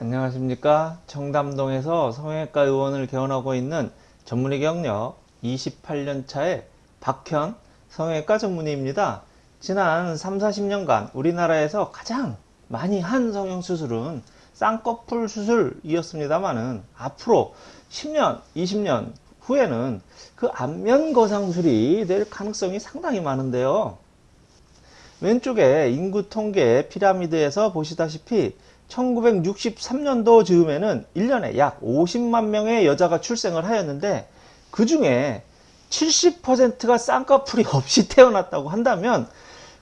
안녕하십니까? 청담동에서 성형외과 의원을 개원하고 있는 전문의 경력 28년차의 박현 성형외과 전문의입니다. 지난 3, 40년간 우리나라에서 가장 많이 한 성형수술은 쌍꺼풀 수술이었습니다만은 앞으로 10년 20년 후에는 그 안면 거상술이 될 가능성이 상당히 많은데요 왼쪽에 인구 통계 피라미드에서 보시다시피 1963년도 즈음에는 1년에 약 50만 명의 여자가 출생을 하였는데 그 중에 70%가 쌍꺼풀이 없이 태어났다고 한다면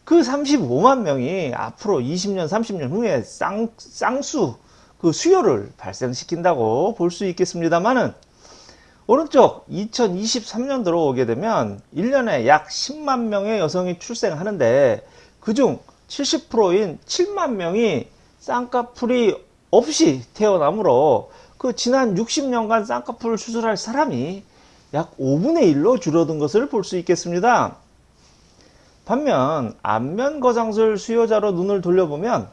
그 35만 명이 앞으로 20년 30년 후에 쌍, 쌍수 그 수요를 발생시킨다고 볼 수 있겠습니다만은 오른쪽 2023년도로 오게 되면 1년에 약 10만 명의 여성이 출생하는데 그중 70%인 7만 명이 쌍꺼풀이 없이 태어나므로 그 지난 60년간 쌍꺼풀을 수술할 사람이 약 5분의 1로 줄어든 것을 볼 수 있겠습니다. 반면 안면 거상술 수요자로 눈을 돌려보면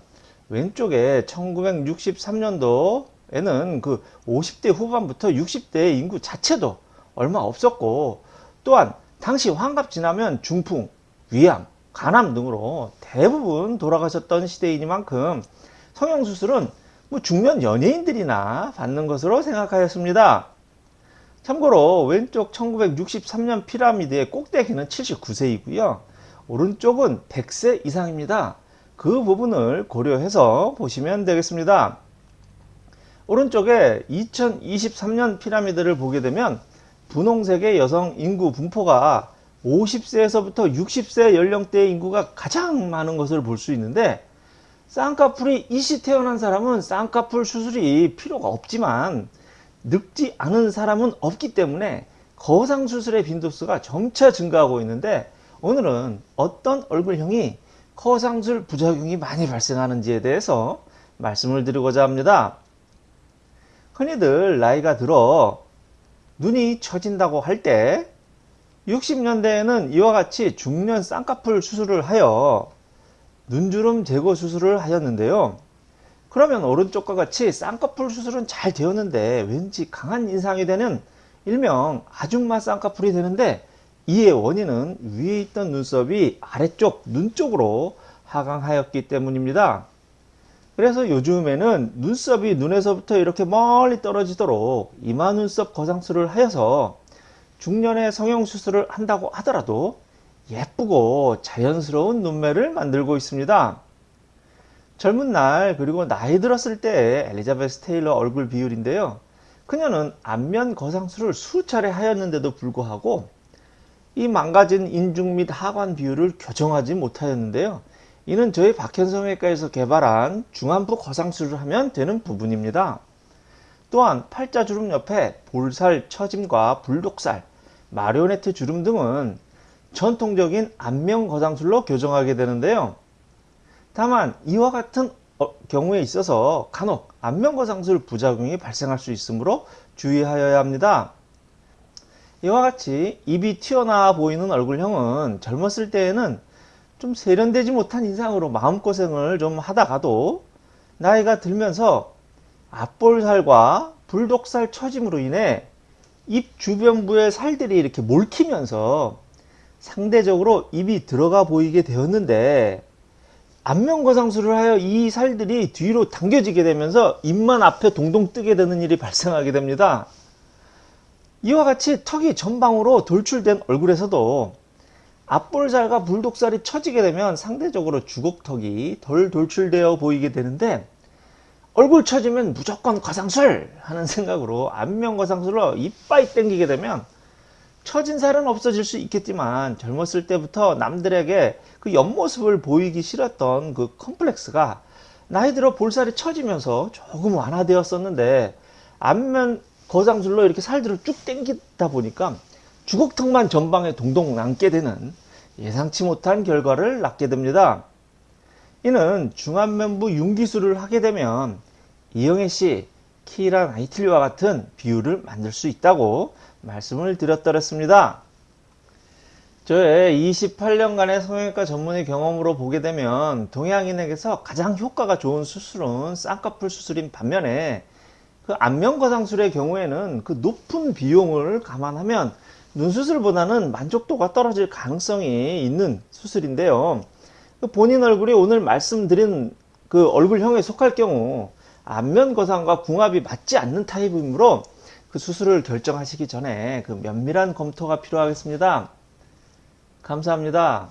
왼쪽에 1963년도에는 그 50대 후반부터 60대 인구 자체도 얼마 없었고 또한 당시 환갑 지나면 중풍, 위암, 간암 등으로 대부분 돌아가셨던 시대이니만큼 성형수술은 뭐 중년 연예인들이나 받는 것으로 생각하였습니다. 참고로 왼쪽 1963년 피라미드의 꼭대기는 79세이고요. 오른쪽은 100세 이상입니다. 그 부분을 고려해서 보시면 되겠습니다. 오른쪽에 2023년 피라미드를 보게 되면 분홍색의 여성 인구 분포가 50세에서부터 60세 연령대의 인구가 가장 많은 것을 볼 수 있는데 쌍꺼풀이 이시 태어난 사람은 쌍꺼풀 수술이 필요가 없지만 늙지 않은 사람은 없기 때문에 거상 수술의 빈도수가 점차 증가하고 있는데 오늘은 어떤 얼굴형이 거상술 부작용이 많이 발생하는지에 대해서 말씀을 드리고자 합니다. 흔히들 나이가 들어 눈이 처진다고 할 때 60년대에는 이와 같이 중년 쌍꺼풀 수술을 하여 눈주름 제거 수술을 하였는데요. 그러면 오른쪽과 같이 쌍꺼풀 수술은 잘 되었는데 왠지 강한 인상이 되는 일명 아줌마 쌍꺼풀이 되는데 이의 원인은 위에 있던 눈썹이 아래쪽 눈 쪽으로 하강하였기 때문입니다. 그래서 요즘에는 눈썹이 눈에서부터 이렇게 멀리 떨어지도록 이마 눈썹 거상술을 하여서 중년의 성형수술을 한다고 하더라도 예쁘고 자연스러운 눈매를 만들고 있습니다. 젊은 날 그리고 나이 들었을 때 엘리자베스 테일러 얼굴 비율인데요. 그녀는 안면 거상술을 수차례 하였는데도 불구하고 이 망가진 인중 및 하관 비율을 교정하지 못하였는데요. 이는 저희 박현성외과에서 개발한 중안부 거상술을 하면 되는 부분입니다. 또한 팔자 주름 옆에 볼살 처짐과 불독살, 마리오네트 주름 등은 전통적인 안면 거상술로 교정하게 되는데요. 다만 이와 같은 어, 경우에 있어서 간혹 안면 거상술 부작용이 발생할 수 있으므로 주의하여야 합니다. 이와 같이 입이 튀어나와 보이는 얼굴형은 젊었을 때에는 좀 세련되지 못한 인상으로 마음고생을 좀 하다가도 나이가 들면서 앞볼살과 불독살 처짐으로 인해 입 주변부의 살들이 이렇게 몰키면서 상대적으로 입이 들어가 보이게 되었는데 안면거상술을 하여 이 살들이 뒤로 당겨지게 되면서 입만 앞에 동동 뜨게 되는 일이 발생하게 됩니다. 이와 같이 턱이 전방으로 돌출된 얼굴에서도 앞볼살과 불독살이 처지게 되면 상대적으로 주걱턱이 덜 돌출되어 보이게 되는데 얼굴 처지면 무조건 거상술 하는 생각으로 안면 거상술로 이빨이 땡기게 되면 처진 살은 없어질 수 있겠지만 젊었을 때부터 남들에게 그 옆모습을 보이기 싫었던 그 컴플렉스가 나이 들어 볼살이 처지면서 조금 완화되었었는데 안면 거상술로 이렇게 살들을 쭉 당기다 보니까 주걱턱만 전방에 동동 남게 되는 예상치 못한 결과를 낳게 됩니다. 이는 중안면부 융기술을 하게 되면 이영애 씨 키란 아이틀리와 같은 비율을 만들 수 있다고 말씀을 드렸더랬습니다. 저의 28년간의 성형외과 전문의 경험으로 보게 되면 동양인에게서 가장 효과가 좋은 수술은 쌍꺼풀 수술인 반면에 그 안면 거상술의 경우에는 그 높은 비용을 감안하면 눈 수술보다는 만족도가 떨어질 가능성이 있는 수술인데요. 그 본인 얼굴이 오늘 말씀드린 그 얼굴형에 속할 경우 안면 거상과 궁합이 맞지 않는 타입이므로 그 수술을 결정하시기 전에 그 면밀한 검토가 필요하겠습니다. 감사합니다.